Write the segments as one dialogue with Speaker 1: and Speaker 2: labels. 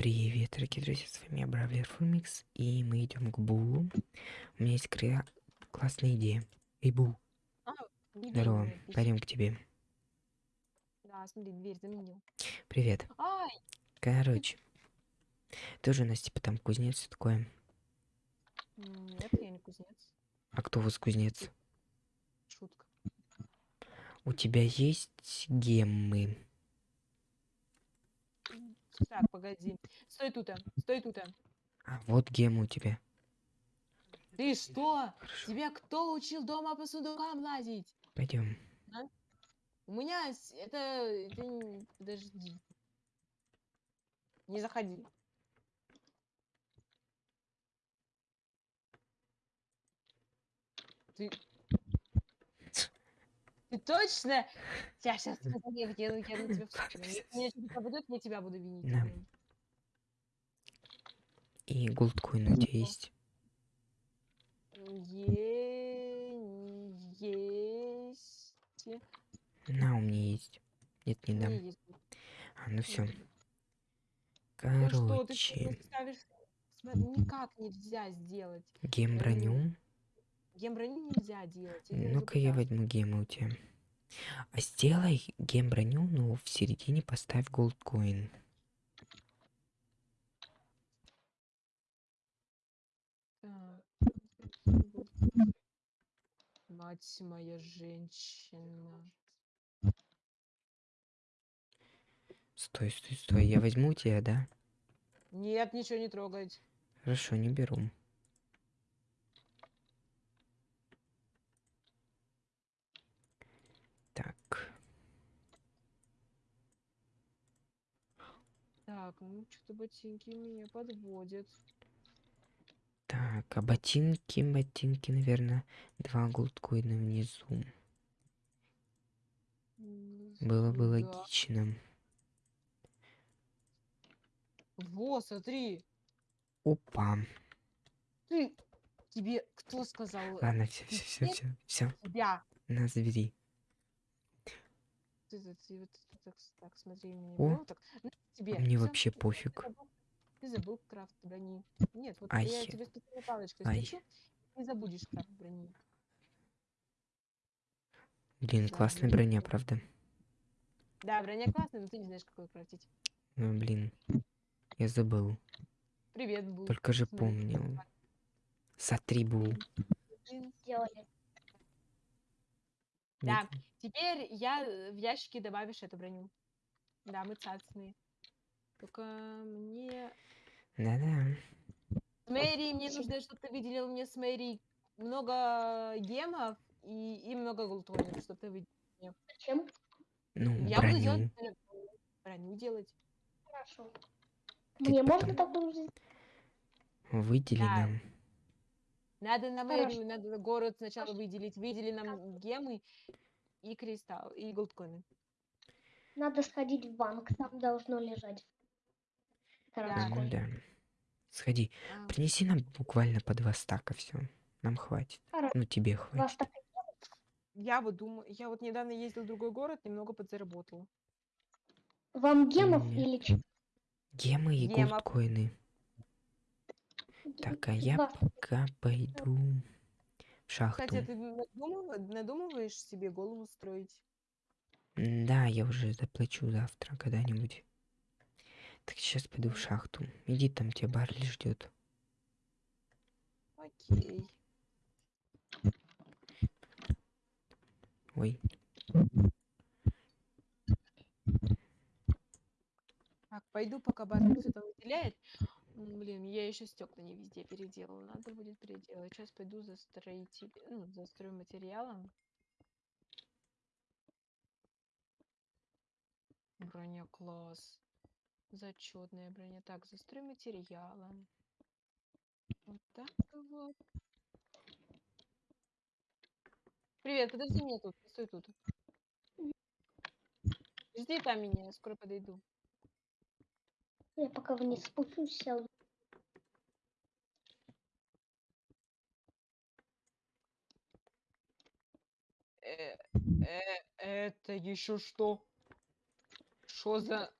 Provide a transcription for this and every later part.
Speaker 1: Привет, дорогие друзья, с вами я, Бравлер Фумикс, и мы идем к Булу. У меня есть кра- классная идея. Эй, Бул,
Speaker 2: А,
Speaker 1: здорово,
Speaker 2: меня,
Speaker 1: пойдем к тебе.
Speaker 2: Да, смотри, дверь заменил.
Speaker 1: Привет.
Speaker 2: Ай,
Speaker 1: Короче, тоже у нас типа там кузнец всё такое.
Speaker 2: нет, я не кузнец.
Speaker 1: А кто у вас кузнец?
Speaker 2: Шутка.
Speaker 1: У тебя есть геммы?
Speaker 2: Так, погоди. Стой тут, стой тут.
Speaker 1: А, вот геммы у тебя.
Speaker 2: Ты что?
Speaker 1: Хорошо,
Speaker 2: Тебя кто учил дома по сундукам лазить?
Speaker 1: пойдем.
Speaker 2: У меня это... это Подожди. Не заходи. Ты... Ты точно? Я сейчас я, я, я, я на тебя в суд подам. Если меня что-то проведут, я тебя буду винить.
Speaker 1: Да. И голдкоин у тебя есть?
Speaker 2: Есть.
Speaker 1: На, у меня есть. Нет, не дам.
Speaker 2: есть.
Speaker 1: А, ну все.
Speaker 2: Ну что, ты что,
Speaker 1: Короче,
Speaker 2: не ставишь? Никак нельзя сделать.
Speaker 1: гем броню.
Speaker 2: Гемброню нельзя делать.
Speaker 1: Ну-ка я возьму гемы у тебя. А сделай гем броню, но в середине поставь голдкоин.
Speaker 2: Мать моя женщина.
Speaker 1: Стой, стой, стой. Я возьму у тебя, да?
Speaker 2: Нет, ничего не трогать.
Speaker 1: Хорошо, не беру. Так,
Speaker 2: Так, ну что-то ботинки меня подводят.
Speaker 1: так, а ботинки, ботинки, наверное, два голдкоина внизу. Было бы
Speaker 2: да.
Speaker 1: логично.
Speaker 2: Во, смотри.
Speaker 1: Опа.
Speaker 2: Ты. Тебе кто сказал?
Speaker 1: Ладно, все, все, все, все, все.
Speaker 2: Тебя.
Speaker 1: На, забери.
Speaker 2: Ты, ты, ты ты так, так смотри меня.
Speaker 1: О,
Speaker 2: вот так. На тебе.
Speaker 1: Мне
Speaker 2: всё.
Speaker 1: вообще
Speaker 2: Ты
Speaker 1: пофиг.
Speaker 2: забыл- Ты забыл крафт брони. Нет, вот
Speaker 1: Ай.
Speaker 2: я тебе специальной палочкой
Speaker 1: Ай.
Speaker 2: не забудешь крафт брони.
Speaker 1: Блин,
Speaker 2: Да,
Speaker 1: классная
Speaker 2: блин.
Speaker 1: броня, правда?
Speaker 2: Да, броня классная, но ты не знаешь, какой крафтить.
Speaker 1: Ну, блин. Я забыл.
Speaker 2: Привет, Бул.
Speaker 1: Только же
Speaker 2: Смотри,
Speaker 1: помнил. Сотри был.
Speaker 2: блин.
Speaker 3: сделали.
Speaker 2: Да. Теперь я э, в ящике добавишь эту броню. Да, мы цацные. Только мне...
Speaker 1: Да-да.
Speaker 2: С Мэри, мне нужно, чтобы ты выделил мне с Мэри много гемов и, и много голтонов, чтобы ты выделил.
Speaker 3: Зачем?
Speaker 1: Ну,
Speaker 2: Я буду
Speaker 1: броню.
Speaker 2: делать броню. делать.
Speaker 3: Хорошо.
Speaker 1: Ты
Speaker 3: Мне
Speaker 1: потом
Speaker 3: можно такую же?
Speaker 1: Выдели
Speaker 2: Да.
Speaker 1: нам.
Speaker 2: Надо на мэрию, надо город сначала выделить. Выдели нам гемы и кристалл, и голдкоины.
Speaker 3: Надо сходить в банк, там должно лежать.
Speaker 2: Да.
Speaker 1: ну да. Сходи.
Speaker 2: А,
Speaker 1: Принеси нам буквально по два стака все. Нам хватит.
Speaker 3: Хорошо.
Speaker 1: Ну, тебе хватит.
Speaker 2: Я вот думаю, я вот недавно ездил в другой город, немного подзаработал.
Speaker 3: Вам гемов
Speaker 1: Нет.
Speaker 3: или ч-
Speaker 1: Гемы и
Speaker 2: Гемов.
Speaker 1: голдкоины. Так, а я пока пойду в шахту.
Speaker 2: Кстати, ты надумыва- надумываешь себе голову строить?
Speaker 1: Да, я уже заплачу завтра когда-нибудь. Так сейчас пойду в шахту. Иди, там тебя Барли ждет.
Speaker 2: Окей.
Speaker 1: Ой,
Speaker 2: Так, пойду, пока Барби что-то выделяет. Блин, я еще стекла не везде переделала. Надо будет переделать. Сейчас пойду за строитель, ну, за стройматериалом. Броня класс. Зачетная броня. Так, за стройматериалом. Вот так вот. Привет, подожди меня тут, стой тут. Жди там меня, я скоро подойду.
Speaker 3: Я пока вниз спущусь.
Speaker 2: Э, э, это еще что? Что за...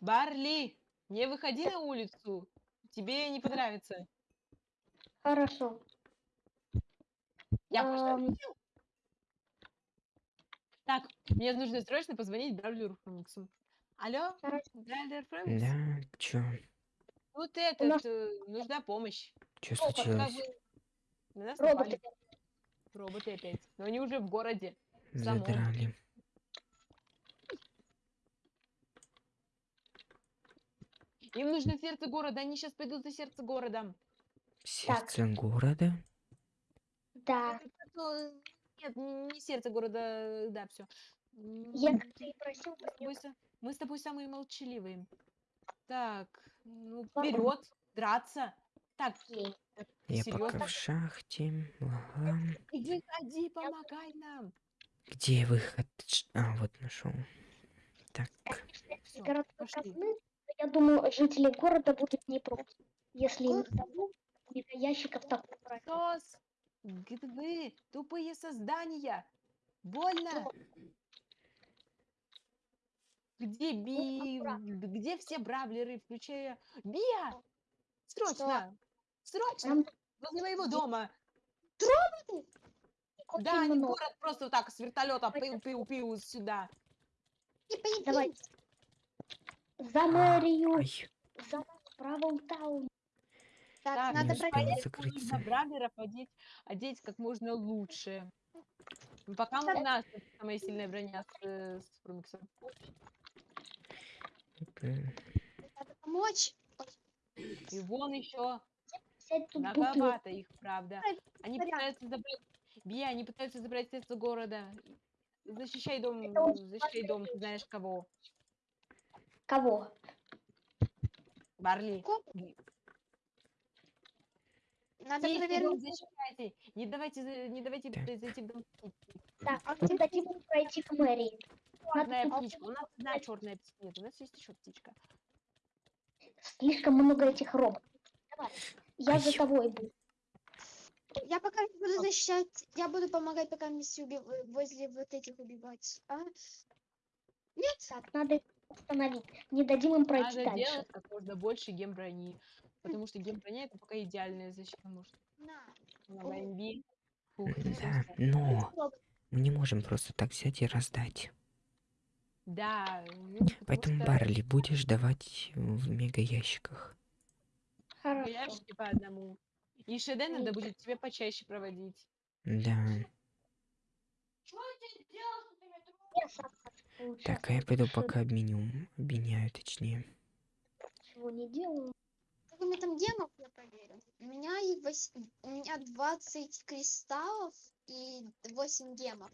Speaker 2: Барли! Не выходи на улицу. Тебе не понравится.
Speaker 3: Хорошо.
Speaker 2: Я шучу. Так, мне нужно срочно позвонить Бравлеру Фениксу. Алло. Бравлер Феникс?
Speaker 1: Да, чё?
Speaker 3: Нас-
Speaker 2: этот, э, нужна помощь.
Speaker 1: Чё случилось?
Speaker 2: На нас
Speaker 3: Роботы.
Speaker 2: напали роботы опять. Но они уже в городе. самом.
Speaker 1: Задрали.
Speaker 2: Им нужно сердце города, они сейчас пойдут за сердце города.
Speaker 1: Сердце города?
Speaker 3: Да.
Speaker 2: Ну, Нет, не не сердце города, да, все.
Speaker 3: Я как ты и просил,
Speaker 2: Мы с тобой, мы с тобой самые молчаливые. Так, ну, вперед, драться. Так.
Speaker 1: Я
Speaker 2: серьезно?
Speaker 1: пока в шахте. Ага.
Speaker 2: Иди, ходи, помогай нам.
Speaker 1: Где выход? А, вот нашел. Так,
Speaker 2: Всё,
Speaker 3: казны, то я думаю, жители города будут не против. Если им дадут несколько ящиков такого брать.
Speaker 2: Сос, вы, тупые создания. Больно. Где Би, г- где все бравлеры, включая Биа? Срочно, срочно,
Speaker 3: Нам
Speaker 2: возле моего дома.
Speaker 3: очень
Speaker 2: Да, они
Speaker 3: много.
Speaker 2: город просто вот так с вертолета пиу-пиу-пиу сюда.
Speaker 3: Давайте. За мэрию,
Speaker 1: ай,
Speaker 3: за Brawl
Speaker 2: Town.
Speaker 4: Так,
Speaker 1: Так,
Speaker 4: надо проверить.
Speaker 2: Нужно бравлеров одеть, одеть как можно лучше. Ну, Пока у нас тут самая сильная броня с, э, с Фрумиксом.
Speaker 4: Надо помочь.
Speaker 2: И вон еще многовато их, правда. Они пытаются забрать... Бия, они пытаются забрать сердце города. Защищай дом, защищай дом, ты знаешь кого.
Speaker 3: Кого?
Speaker 2: Барли.
Speaker 4: Надо
Speaker 2: дом
Speaker 4: проверить.
Speaker 2: защищайте. Не давайте, не давайте зайти в дом.
Speaker 3: Так, а им пройти к мэрии.
Speaker 2: Черная
Speaker 3: Надо
Speaker 2: птичка. У нас одна черная птичка. Нет, у нас есть еще птичка.
Speaker 3: слишком много этих роботов. Давай, я за
Speaker 1: Ай.
Speaker 3: тобой буду.
Speaker 4: Я пока не буду защищать. Я буду помогать, пока миссию уби- возле вот этих убивать. А?
Speaker 3: Так, надо их остановить. Не дадим им пройти
Speaker 2: Надо
Speaker 3: дальше.
Speaker 2: делать как можно больше гемброни. Потому что гемброня это пока идеальная защита. Может,
Speaker 4: На.
Speaker 2: на войне. Фух,
Speaker 1: Да, но мы не можем просто так взять и раздать.
Speaker 2: Да, ну,
Speaker 1: Поэтому,
Speaker 2: что
Speaker 1: Барли, будешь давать в мега ящиках.
Speaker 3: Хорошо.
Speaker 2: ящики по одному. И ШД надо будет тебе почаще проводить.
Speaker 1: Да. Так, а я пойду пока обменю. Обменяю, точнее.
Speaker 3: Ничего не делаю.
Speaker 4: Сколько у меня там гемов, я проверю. У меня их вось- у меня 20 кристаллов и 8 гемов.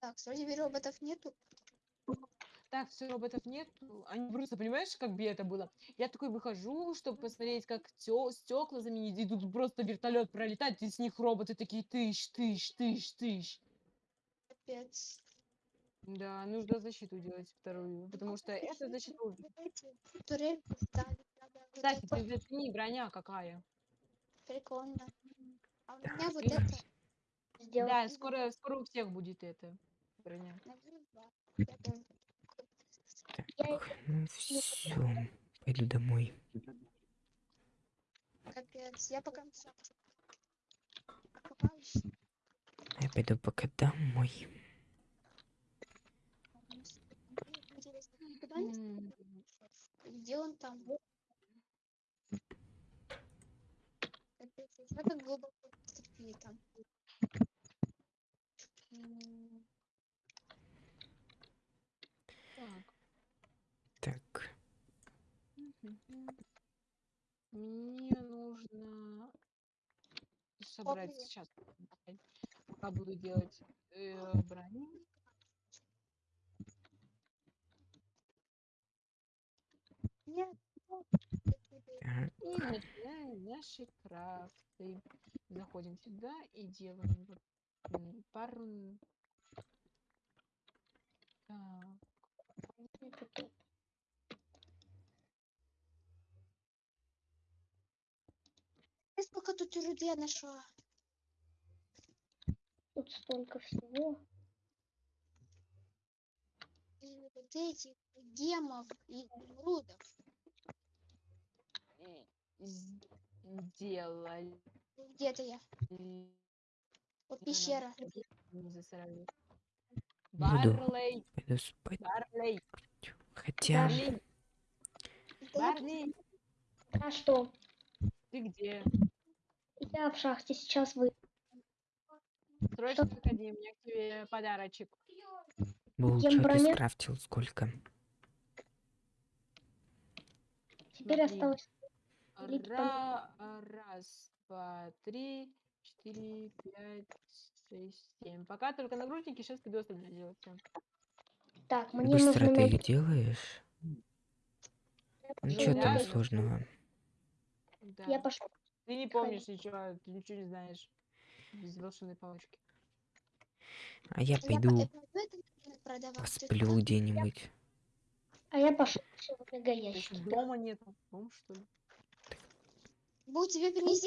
Speaker 4: Так, вроде роботов нету.
Speaker 2: Так, все, роботов нет. Они просто, понимаешь, как бы это было? Я такой выхожу, чтобы посмотреть, как стекла заменить, и тут просто вертолет пролетает, и с них роботы такие тыщ, тыщ, тыщ, тыщ.
Speaker 4: Капец.
Speaker 2: Да, нужно защиту делать вторую, потому что защита...
Speaker 4: поставить. Надо вот
Speaker 2: Кстати,
Speaker 4: это.
Speaker 2: ты зацени, броня какая.
Speaker 4: Прикольно. А у меня вот это.
Speaker 3: Сделать.
Speaker 2: Да, скоро, скоро у всех будет эта
Speaker 4: Я
Speaker 1: Так, ну все. Пойду домой.
Speaker 4: Капец. Я пока.
Speaker 1: Я пойду пока домой.
Speaker 4: Где он там? Капец, я так глубоко вступили там.
Speaker 2: м. Так.
Speaker 1: Так,
Speaker 2: Мгм. Мне нужно собрать
Speaker 4: привет.
Speaker 2: сейчас, пока буду делать э, броню.
Speaker 4: Нет.
Speaker 2: И начинаем наши крафты. Заходим сюда и делаем пару.
Speaker 4: Тут руды я нашла.
Speaker 3: Тут столько всего.
Speaker 4: вот этих гемов и изумрудов.
Speaker 2: З- Сделали.
Speaker 4: Где-то я. Вот пещера.
Speaker 2: Не засрали. Барлей,
Speaker 1: Пойду спать.
Speaker 2: Барлей,
Speaker 1: Хотя...
Speaker 2: Барлей, Барлей,
Speaker 3: А что?
Speaker 2: ты где?
Speaker 3: Я в шахте сейчас вы.
Speaker 2: Срочно заходи, у меня к тебе подарочек.
Speaker 1: Был,
Speaker 3: Ем
Speaker 1: что ты скрафтил? Сколько?
Speaker 3: Теперь
Speaker 2: Смотри.
Speaker 3: осталось
Speaker 2: Ра- раз, два, три, четыре, пять, шесть, семь. Пока только нагрудники, сейчас пойду остальное делать.
Speaker 3: Так, мне
Speaker 1: Быстро
Speaker 3: нужно
Speaker 1: ты их делаешь? Ну что там сложного?
Speaker 2: Да.
Speaker 3: Я пошел.
Speaker 2: Ты не помнишь ничего, ты ничего не знаешь. Без волшебной палочки.
Speaker 1: А я пойду
Speaker 4: по- я
Speaker 1: посплю где-нибудь.
Speaker 3: А я пошел.
Speaker 2: Есть
Speaker 3: ящики.
Speaker 2: дома нету. Дом, что ли?
Speaker 4: Будь тебе принести